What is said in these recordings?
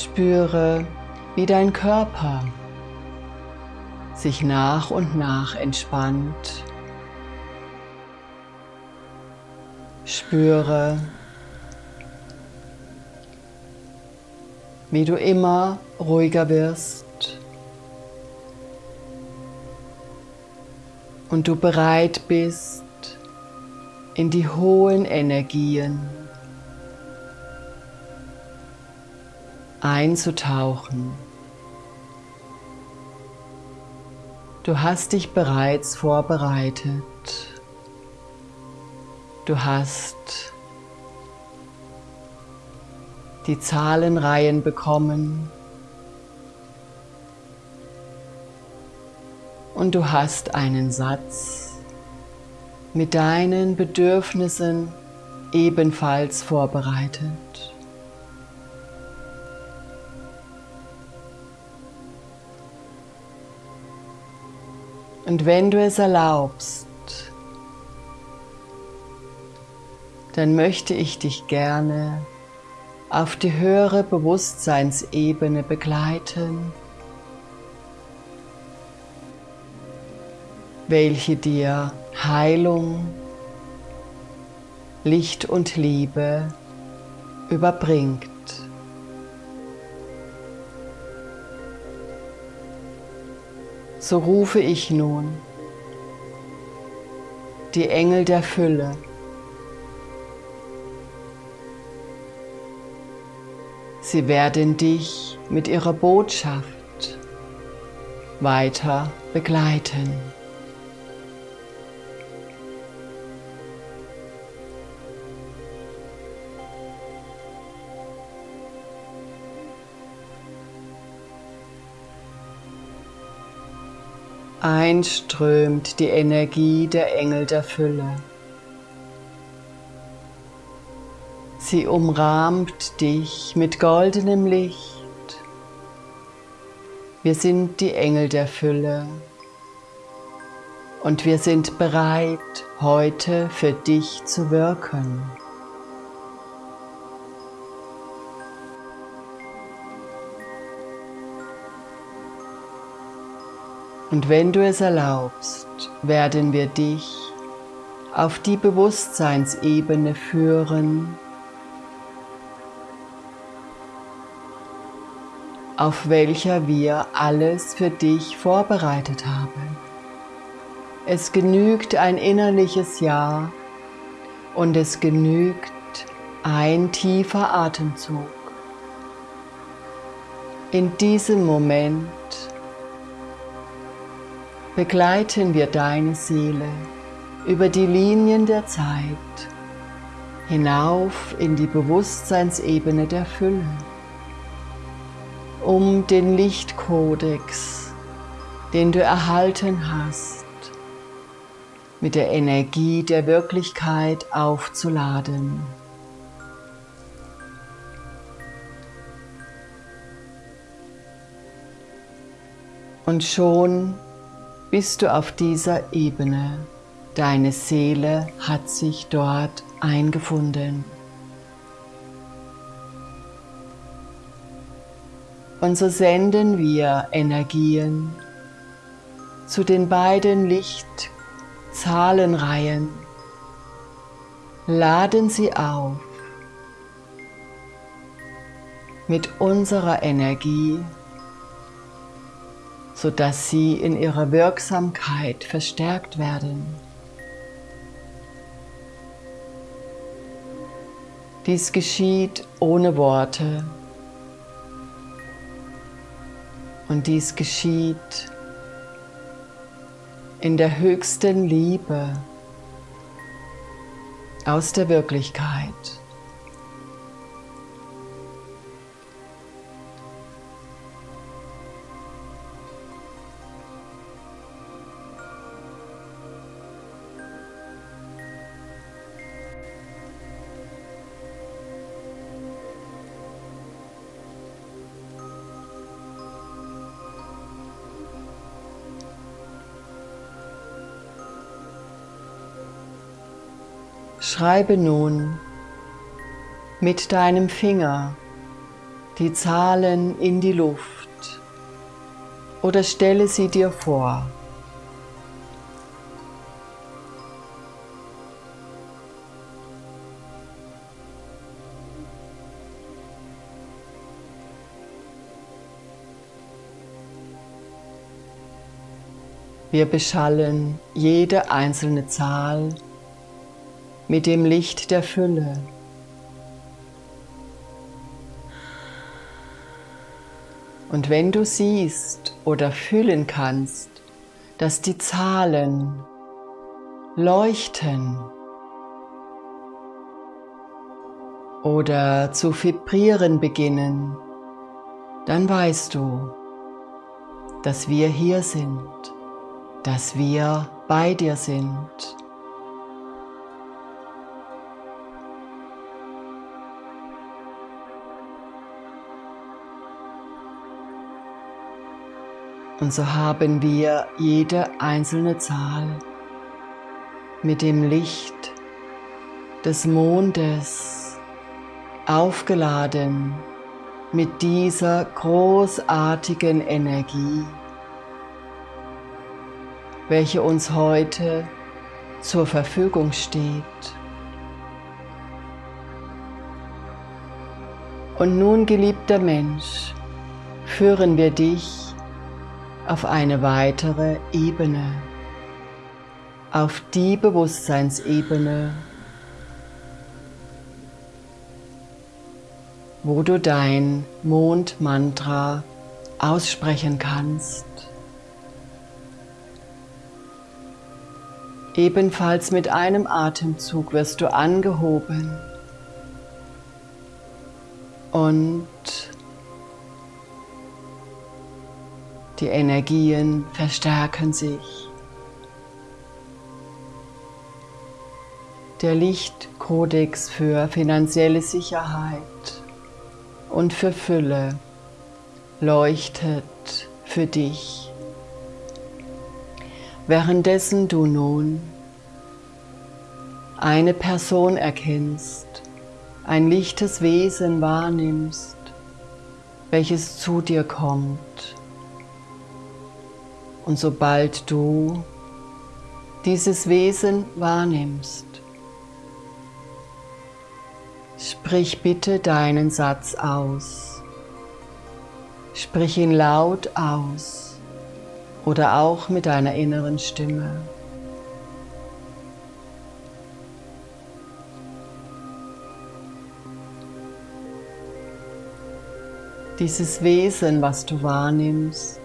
Spüre, wie dein Körper sich nach und nach entspannt. Spüre, wie du immer ruhiger wirst und du bereit bist, in die hohen Energien einzutauchen. Du hast dich bereits vorbereitet. Du hast die Zahlenreihen bekommen und du hast einen Satz mit deinen Bedürfnissen ebenfalls vorbereitet. Und wenn du es erlaubst, dann möchte ich dich gerne auf die höhere Bewusstseinsebene begleiten, welche dir Heilung, Licht und Liebe überbringt. So rufe ich nun die Engel der Fülle Sie werden dich mit ihrer Botschaft weiter begleiten. Einströmt die Energie der Engel der Fülle. Sie umrahmt dich mit goldenem Licht. Wir sind die Engel der Fülle und wir sind bereit, heute für dich zu wirken. Und wenn du es erlaubst, werden wir dich auf die Bewusstseinsebene führen, auf welcher wir alles für dich vorbereitet haben. Es genügt ein innerliches Ja und es genügt ein tiefer Atemzug. In diesem Moment begleiten wir deine Seele über die Linien der Zeit hinauf in die Bewusstseinsebene der Fülle um den Lichtkodex, den du erhalten hast, mit der Energie der Wirklichkeit aufzuladen. Und schon bist du auf dieser Ebene. Deine Seele hat sich dort eingefunden. Und so senden wir Energien zu den beiden Lichtzahlenreihen, laden sie auf mit unserer Energie, sodass sie in ihrer Wirksamkeit verstärkt werden. Dies geschieht ohne Worte, Und dies geschieht in der höchsten Liebe aus der Wirklichkeit. Schreibe nun mit deinem Finger die Zahlen in die Luft oder stelle sie dir vor. Wir beschallen jede einzelne Zahl mit dem Licht der Fülle. Und wenn du siehst oder fühlen kannst, dass die Zahlen leuchten oder zu vibrieren beginnen, dann weißt du, dass wir hier sind dass wir bei dir sind. Und so haben wir jede einzelne Zahl mit dem Licht des Mondes aufgeladen mit dieser großartigen Energie welche uns heute zur Verfügung steht. Und nun, geliebter Mensch, führen wir dich auf eine weitere Ebene, auf die Bewusstseinsebene, wo du dein Mondmantra aussprechen kannst. Ebenfalls mit einem Atemzug wirst du angehoben und die Energien verstärken sich. Der Lichtkodex für finanzielle Sicherheit und für Fülle leuchtet für dich währenddessen du nun eine Person erkennst, ein lichtes Wesen wahrnimmst, welches zu dir kommt. Und sobald du dieses Wesen wahrnimmst, sprich bitte deinen Satz aus. Sprich ihn laut aus oder auch mit deiner inneren Stimme. Dieses Wesen, was du wahrnimmst,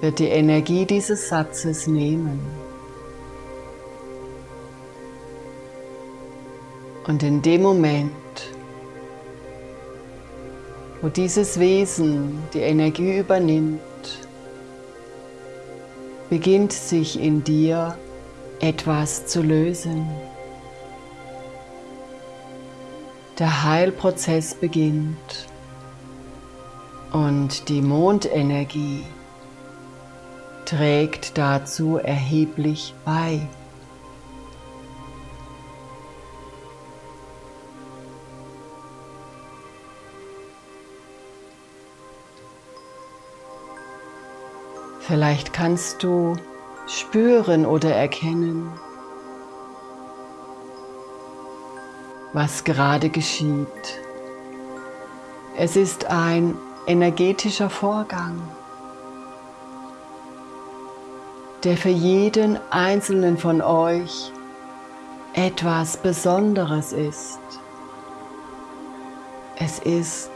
wird die Energie dieses Satzes nehmen. Und in dem Moment, wo dieses Wesen die Energie übernimmt, beginnt sich in dir etwas zu lösen. Der Heilprozess beginnt und die Mondenergie trägt dazu erheblich bei. Vielleicht kannst du spüren oder erkennen, was gerade geschieht. Es ist ein energetischer Vorgang, der für jeden einzelnen von euch etwas Besonderes ist. Es ist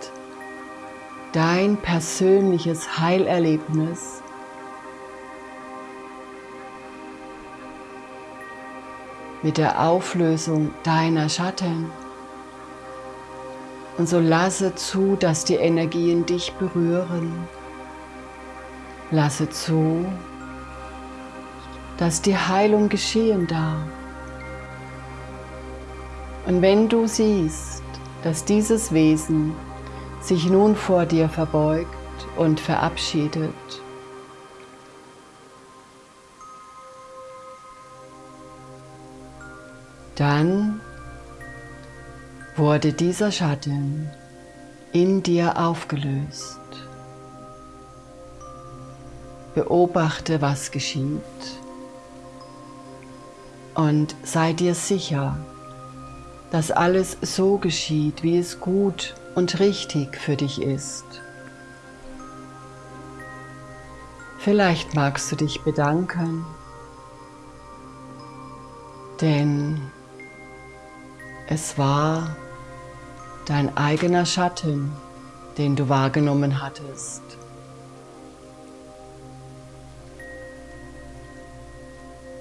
dein persönliches Heilerlebnis mit der Auflösung deiner Schatten. Und so lasse zu, dass die Energien dich berühren. Lasse zu, dass die Heilung geschehen darf. Und wenn du siehst, dass dieses Wesen sich nun vor dir verbeugt und verabschiedet, Dann wurde dieser Schatten in dir aufgelöst. Beobachte, was geschieht und sei dir sicher, dass alles so geschieht, wie es gut und richtig für dich ist. Vielleicht magst du dich bedanken, denn es war dein eigener Schatten, den du wahrgenommen hattest.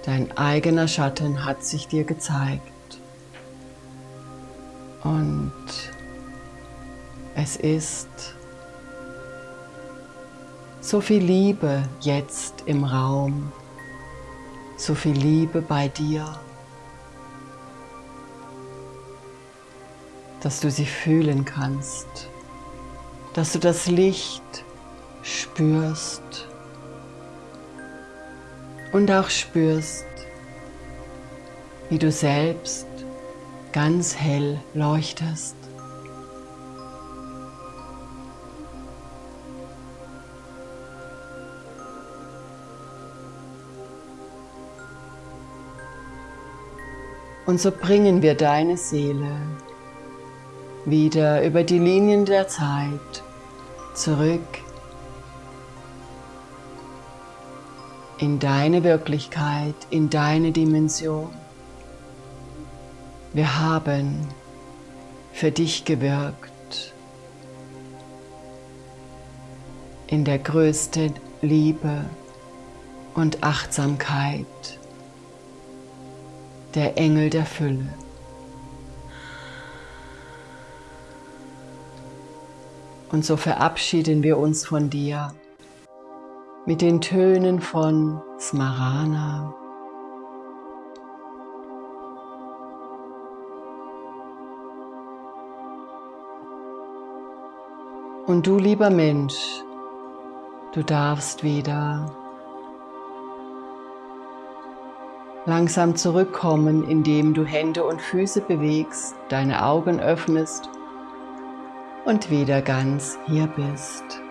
Dein eigener Schatten hat sich dir gezeigt. Und es ist so viel Liebe jetzt im Raum, so viel Liebe bei dir, dass du sie fühlen kannst, dass du das Licht spürst und auch spürst, wie du selbst ganz hell leuchtest. Und so bringen wir deine Seele wieder über die Linien der Zeit zurück in deine Wirklichkeit, in deine Dimension. Wir haben für dich gewirkt in der größten Liebe und Achtsamkeit der Engel der Fülle. Und so verabschieden wir uns von dir mit den Tönen von Smarana. Und du, lieber Mensch, du darfst wieder langsam zurückkommen, indem du Hände und Füße bewegst, deine Augen öffnest und wieder ganz hier bist.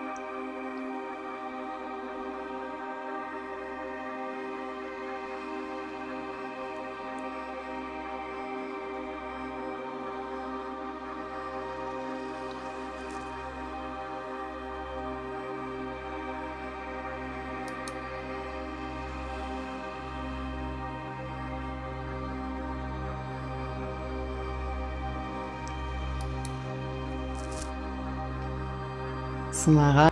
Sınara